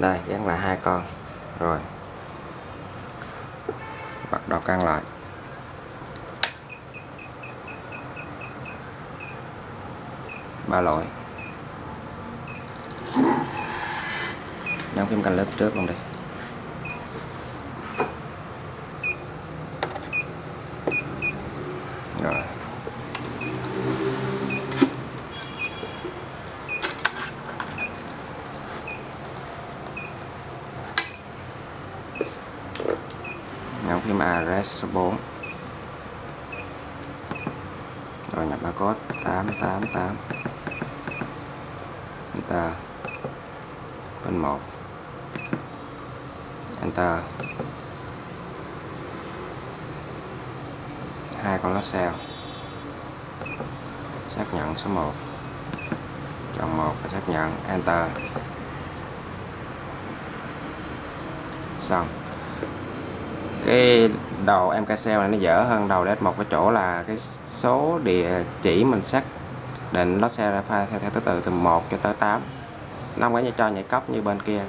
đây gắn lại hai con. Rồi. Bắt đầu căng lại. Ba loại nhóm kim canh lớp trước luôn đi. Rồi. Nhấn phím address số 4 rồi nhập mã code 888 Enter. Bên 1 Enter. Hai con lá xeo xác nhận số 1 chọn 1 và xác nhận Enter. Xong cái đầu MK này nó dở hơn đầu DS một cái chỗ là cái số địa chỉ mình xác định nó xe ra file theo, theo thứ tự từ 1 cho tới 8 nó không có như cho nhảy cấp như bên kia.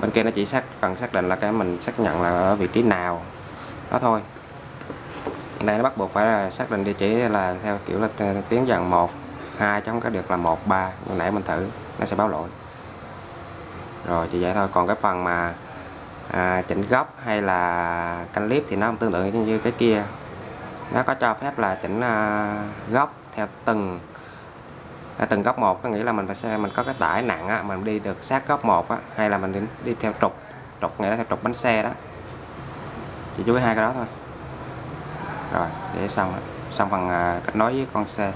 Bên kia nó chỉ xác cần xác định là cái mình xác nhận là ở vị trí nào. Đó thôi. Đây nó bắt buộc phải là xác định địa chỉ là theo kiểu là tiến dần 1 2 chứ không có được là 1 3 như nãy mình thử nó sẽ báo lỗi. Rồi chỉ vậy thôi. Còn cái phần mà à, chỉnh góc hay là canh clip thì nó không tương tự như cái kia. Nó có cho phép là chỉnh à, góc theo từng à, từng góc một. Có nghĩa là mình phải xe mình có cái tải nặng á, mình đi được sát góc một á, hay là mình đi, đi theo trục. Trục nghĩa là theo trục bánh xe đó. Chỉ chú ý hai cái đó thôi. Rồi để xong xong phần à, kết nối với con xe.